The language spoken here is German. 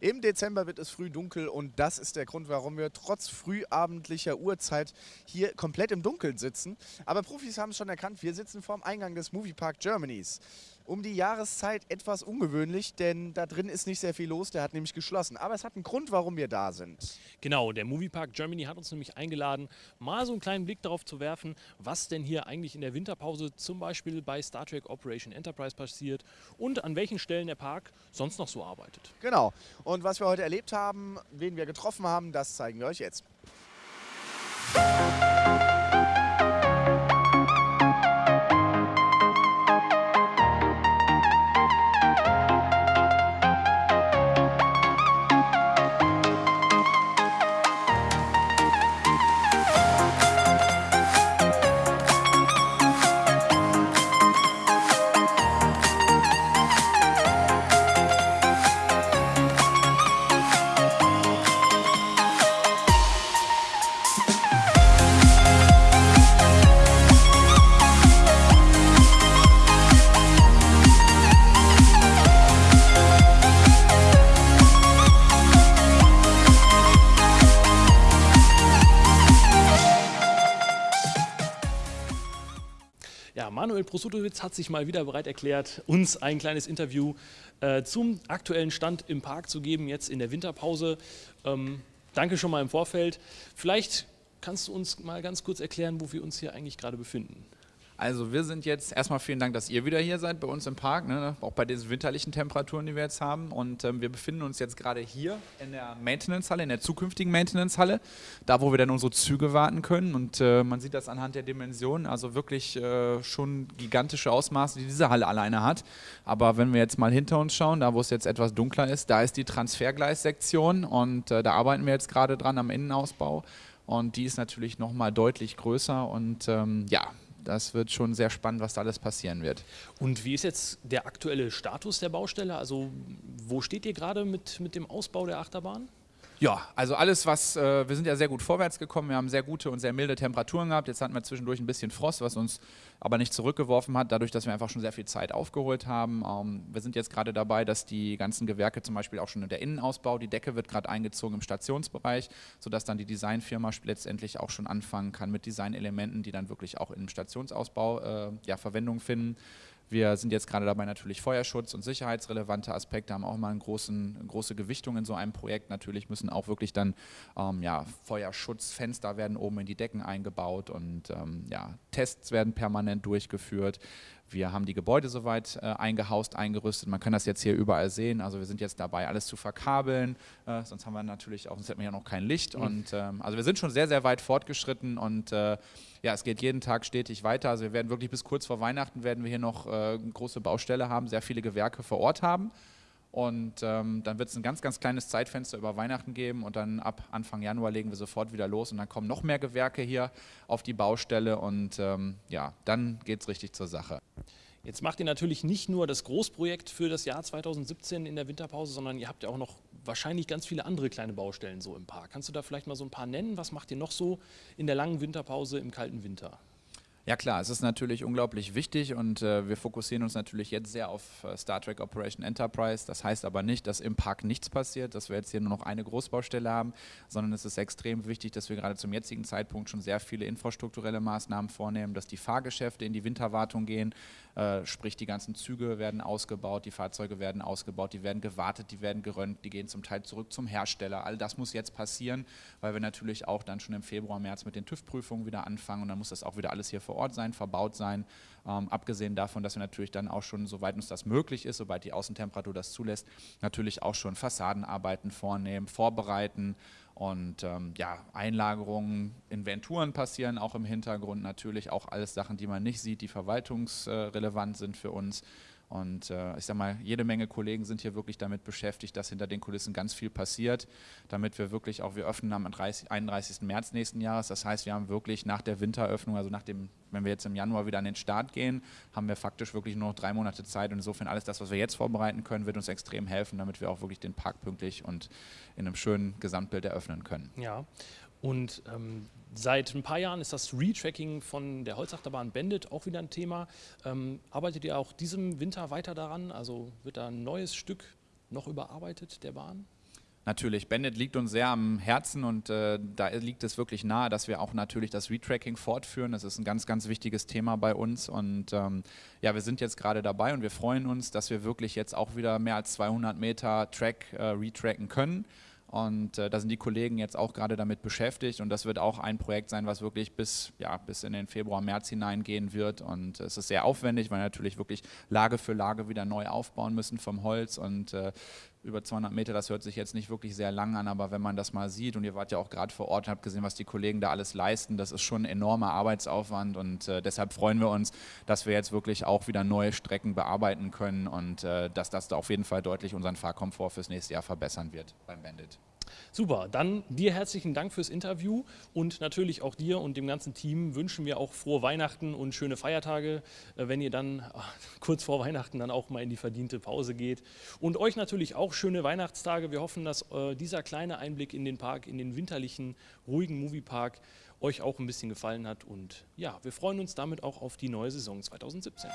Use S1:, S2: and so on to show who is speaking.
S1: Im Dezember wird es früh dunkel und das ist der Grund, warum wir trotz frühabendlicher Uhrzeit hier komplett im Dunkeln sitzen. Aber Profis haben es schon erkannt, wir sitzen vorm Eingang des Moviepark Germanys um die Jahreszeit etwas ungewöhnlich, denn da drin ist nicht sehr viel los, der hat nämlich geschlossen. Aber es hat einen Grund, warum wir da sind.
S2: Genau, der Moviepark Germany hat uns nämlich eingeladen, mal so einen kleinen Blick darauf zu werfen, was denn hier eigentlich in der Winterpause zum Beispiel bei Star Trek Operation Enterprise passiert und an welchen Stellen der Park sonst noch so arbeitet.
S1: Genau, und was wir heute erlebt haben, wen wir getroffen haben, das zeigen wir euch jetzt.
S2: Manuel Prosutowitz hat sich mal wieder bereit erklärt, uns ein kleines Interview äh, zum aktuellen Stand im Park zu geben, jetzt in der Winterpause. Ähm, danke schon mal im Vorfeld. Vielleicht kannst du uns mal ganz kurz erklären, wo wir uns hier eigentlich gerade befinden.
S3: Also wir sind jetzt, erstmal vielen Dank, dass ihr wieder hier seid bei uns im Park, ne? auch bei diesen winterlichen Temperaturen, die wir jetzt haben. Und ähm, wir befinden uns jetzt gerade hier in der Maintenance-Halle, in der zukünftigen Maintenance-Halle, da wo wir dann unsere Züge warten können. Und äh, man sieht das anhand der Dimensionen, also wirklich äh, schon gigantische Ausmaße, die diese Halle alleine hat. Aber wenn wir jetzt mal hinter uns schauen, da wo es jetzt etwas dunkler ist, da ist die Transfergleissektion und äh, da arbeiten wir jetzt gerade dran am Innenausbau. Und die ist natürlich nochmal deutlich größer und ähm, ja, das wird schon sehr spannend, was da alles passieren wird.
S2: Und wie ist jetzt der aktuelle Status der Baustelle? Also wo steht ihr gerade mit, mit dem Ausbau der Achterbahn?
S3: Ja, also alles, was, äh, wir sind ja sehr gut vorwärts gekommen, wir haben sehr gute und sehr milde Temperaturen gehabt. Jetzt hatten wir zwischendurch ein bisschen Frost, was uns aber nicht zurückgeworfen hat, dadurch, dass wir einfach schon sehr viel Zeit aufgeholt haben. Ähm, wir sind jetzt gerade dabei, dass die ganzen Gewerke zum Beispiel auch schon in der Innenausbau, die Decke wird gerade eingezogen im Stationsbereich, sodass dann die Designfirma letztendlich auch schon anfangen kann mit Designelementen, die dann wirklich auch im Stationsausbau äh, ja, Verwendung finden. Wir sind jetzt gerade dabei, natürlich Feuerschutz und sicherheitsrelevante Aspekte haben auch immer eine große Gewichtung in so einem Projekt. Natürlich müssen auch wirklich dann ähm, ja, Feuerschutzfenster werden oben in die Decken eingebaut und ähm, ja, Tests werden permanent durchgeführt. Wir haben die Gebäude soweit äh, eingehaust, eingerüstet. Man kann das jetzt hier überall sehen. Also wir sind jetzt dabei, alles zu verkabeln. Äh, sonst haben wir natürlich auch, sonst hätten wir ja noch kein Licht. Mhm. Und ähm, also wir sind schon sehr, sehr weit fortgeschritten und äh, ja, es geht jeden Tag stetig weiter. Also wir werden wirklich bis kurz vor Weihnachten werden wir hier noch äh, eine große Baustelle haben, sehr viele Gewerke vor Ort haben. Und ähm, dann wird es ein ganz, ganz kleines Zeitfenster über Weihnachten geben und dann ab Anfang Januar legen wir sofort wieder los und dann kommen noch mehr Gewerke hier auf die Baustelle und ähm, ja, dann geht es richtig zur Sache.
S2: Jetzt macht ihr natürlich nicht nur das Großprojekt für das Jahr 2017 in der Winterpause, sondern ihr habt ja auch noch wahrscheinlich ganz viele andere kleine Baustellen so im Park. Kannst du da vielleicht mal so ein paar nennen? Was macht ihr noch so in der langen Winterpause im kalten Winter?
S3: Ja klar, es ist natürlich unglaublich wichtig und äh, wir fokussieren uns natürlich jetzt sehr auf äh, Star Trek Operation Enterprise. Das heißt aber nicht, dass im Park nichts passiert, dass wir jetzt hier nur noch eine Großbaustelle haben, sondern es ist extrem wichtig, dass wir gerade zum jetzigen Zeitpunkt schon sehr viele infrastrukturelle Maßnahmen vornehmen, dass die Fahrgeschäfte in die Winterwartung gehen, äh, sprich die ganzen Züge werden ausgebaut, die Fahrzeuge werden ausgebaut, die werden gewartet, die werden gerönt, die gehen zum Teil zurück zum Hersteller. All das muss jetzt passieren, weil wir natürlich auch dann schon im Februar, März mit den TÜV-Prüfungen wieder anfangen und dann muss das auch wieder alles hier vor Ort sein, verbaut sein. Ähm, abgesehen davon, dass wir natürlich dann auch schon, soweit uns das möglich ist, sobald die Außentemperatur das zulässt, natürlich auch schon Fassadenarbeiten vornehmen, vorbereiten und ähm, ja, Einlagerungen, Inventuren passieren auch im Hintergrund natürlich, auch alles Sachen, die man nicht sieht, die verwaltungsrelevant sind für uns. Und äh, ich sage mal, jede Menge Kollegen sind hier wirklich damit beschäftigt, dass hinter den Kulissen ganz viel passiert, damit wir wirklich auch, wir öffnen am 30, 31. März nächsten Jahres. Das heißt, wir haben wirklich nach der Winteröffnung, also nach dem, wenn wir jetzt im Januar wieder an den Start gehen, haben wir faktisch wirklich nur noch drei Monate Zeit. Und insofern alles das, was wir jetzt vorbereiten können, wird uns extrem helfen, damit wir auch wirklich den Park pünktlich und in einem schönen Gesamtbild eröffnen können.
S2: Ja, und ähm, seit ein paar Jahren ist das Retracking von der Holzachterbahn Bandit auch wieder ein Thema. Ähm, arbeitet ihr auch diesem Winter weiter daran? Also wird da ein neues Stück noch überarbeitet der Bahn?
S3: Natürlich, Bandit liegt uns sehr am Herzen und äh, da liegt es wirklich nahe, dass wir auch natürlich das Retracking fortführen. Das ist ein ganz, ganz wichtiges Thema bei uns und ähm, ja, wir sind jetzt gerade dabei und wir freuen uns, dass wir wirklich jetzt auch wieder mehr als 200 Meter Track äh, retracken können. Und äh, da sind die Kollegen jetzt auch gerade damit beschäftigt und das wird auch ein Projekt sein, was wirklich bis, ja, bis in den Februar, März hineingehen wird. Und es ist sehr aufwendig, weil wir natürlich wirklich Lage für Lage wieder neu aufbauen müssen vom Holz und äh, über 200 Meter, das hört sich jetzt nicht wirklich sehr lang an, aber wenn man das mal sieht und ihr wart ja auch gerade vor Ort und habt gesehen, was die Kollegen da alles leisten, das ist schon ein enormer Arbeitsaufwand und äh, deshalb freuen wir uns, dass wir jetzt wirklich auch wieder neue Strecken bearbeiten können und äh, dass das da auf jeden Fall deutlich unseren Fahrkomfort fürs nächste Jahr verbessern wird beim Bandit.
S2: Super, dann dir herzlichen Dank fürs Interview und natürlich auch dir und dem ganzen Team wünschen wir auch frohe Weihnachten und schöne Feiertage, äh, wenn ihr dann kurz vor Weihnachten dann auch mal in die verdiente Pause geht. Und euch natürlich auch schöne Weihnachtstage. Wir hoffen, dass äh, dieser kleine Einblick in den Park, in den winterlichen, ruhigen Moviepark euch auch ein bisschen gefallen hat. Und ja, wir freuen uns damit auch auf die neue Saison 2017.